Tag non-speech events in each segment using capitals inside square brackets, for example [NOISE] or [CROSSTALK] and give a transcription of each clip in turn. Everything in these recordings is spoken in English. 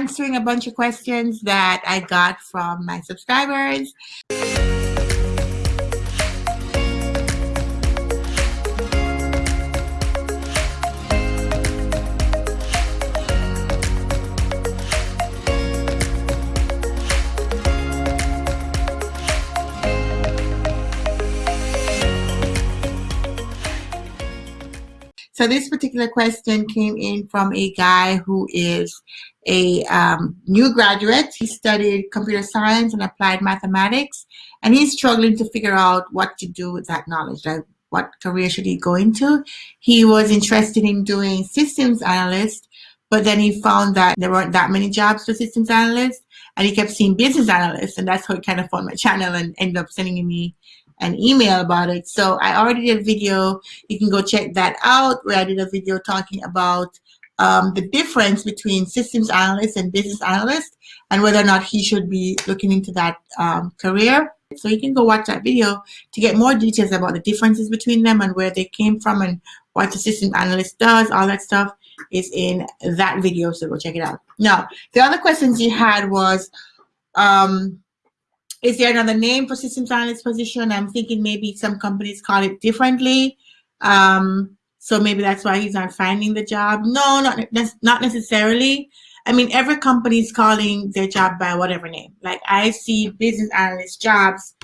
answering a bunch of questions that I got from my subscribers. So this particular question came in from a guy who is a um, new graduate. He studied computer science and applied mathematics, and he's struggling to figure out what to do with that knowledge. Like what career should he go into? He was interested in doing systems analyst, but then he found that there weren't that many jobs for systems analysts, and he kept seeing business analysts, and that's how he kind of found my channel and ended up sending me an email about it. So I already did a video. You can go check that out where I did a video talking about um, the difference between systems analyst and business analyst and whether or not he should be looking into that um, career. So you can go watch that video to get more details about the differences between them and where they came from and what the system analyst does, all that stuff is in that video, so go check it out. Now, the other questions you had was, um, is there another name for systems analyst position? I'm thinking maybe some companies call it differently. Um, so maybe that's why he's not finding the job. No, not, not necessarily. I mean, every company is calling their job by whatever name. Like I see business analyst jobs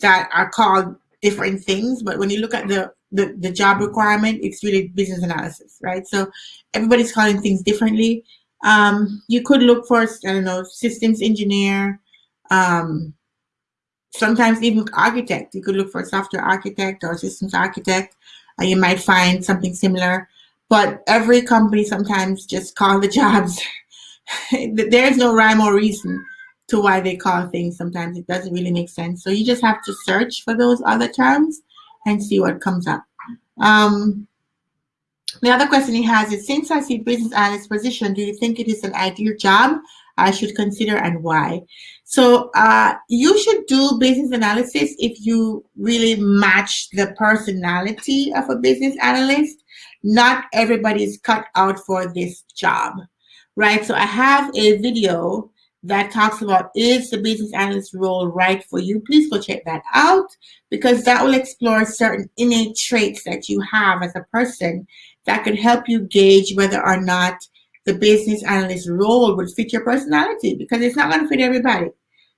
that are called different things, but when you look at the, the, the job requirement, it's really business analysis, right? So everybody's calling things differently. Um, you could look for, I don't know, systems engineer, um, sometimes even architect. You could look for a software architect or systems architect, and you might find something similar. But every company sometimes just call the [LAUGHS] jobs. There's no rhyme or reason to why they call things. Sometimes it doesn't really make sense. So you just have to search for those other terms and see what comes up. Um, the other question he has is, since I see business analyst position, do you think it is an ideal job I should consider and why? So uh, you should do business analysis if you really match the personality of a business analyst. Not everybody is cut out for this job, right? So I have a video that talks about is the business analyst role right for you? Please go check that out because that will explore certain innate traits that you have as a person that could help you gauge whether or not the business analyst role would fit your personality because it's not going to fit everybody.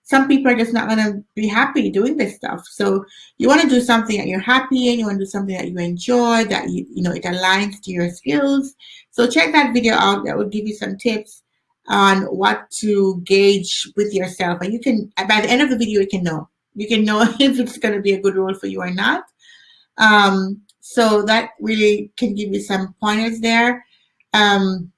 Some people are just not going to be happy doing this stuff. So you want to do something that you're happy in. You want to do something that you enjoy, that you, you know, it aligns to your skills. So check that video out. That will give you some tips on what to gauge with yourself. And you can, by the end of the video, you can know. You can know [LAUGHS] if it's going to be a good role for you or not. Um, so that really can give you some pointers there. Um,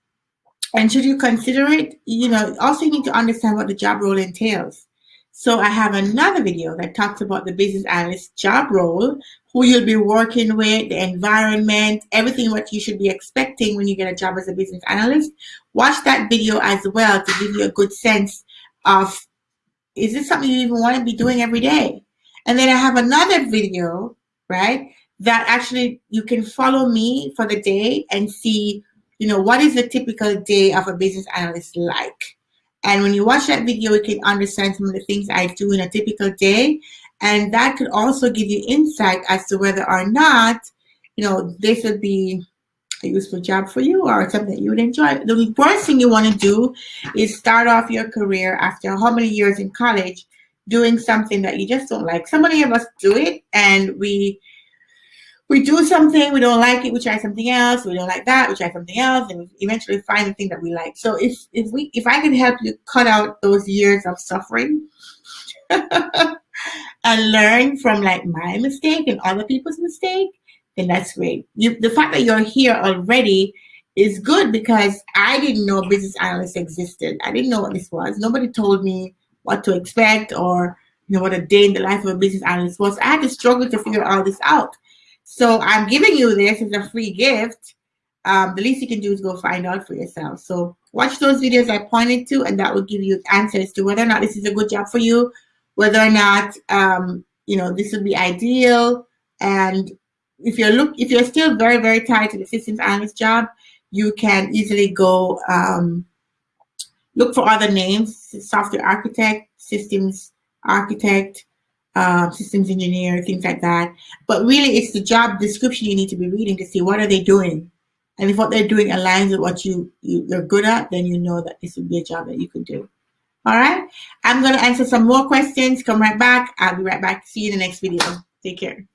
and should you consider it, you know, also you need to understand what the job role entails. So I have another video that talks about the business analyst job role, who you'll be working with, the environment, everything what you should be expecting when you get a job as a business analyst. Watch that video as well to give you a good sense of, is this something you even want to be doing every day? And then I have another video, right, that actually you can follow me for the day and see, you know, what is the typical day of a business analyst like? And when you watch that video, you can understand some of the things I do in a typical day. And that could also give you insight as to whether or not, you know, this would be a useful job for you or something that you would enjoy. The worst thing you want to do is start off your career after how many years in college doing something that you just don't like. So many of us do it and we we do something, we don't like it, we try something else, we don't like that, we try something else, and eventually find the thing that we like. So if if we if I can help you cut out those years of suffering [LAUGHS] and learn from like my mistake and other people's mistake, then that's great. You, the fact that you're here already is good because I didn't know business analysts existed. I didn't know what this was. Nobody told me what to expect or you know what a day in the life of a business analyst was. I had to struggle to figure all this out. So I'm giving you this as a free gift. Um, the least you can do is go find out for yourself. So watch those videos I pointed to, and that will give you answers to whether or not this is a good job for you, whether or not um, you know this would be ideal. And if you're look, if you're still very very tied to the systems analyst job, you can easily go um, look for other names, software architect, systems architect, uh, systems engineer, things like that. But really, it's the job description you need to be reading to see what are they doing. And if what they're doing aligns with what you, you, you're good at, then you know that this would be a job that you could do. All right. I'm going to answer some more questions. Come right back. I'll be right back. See you in the next video. Take care.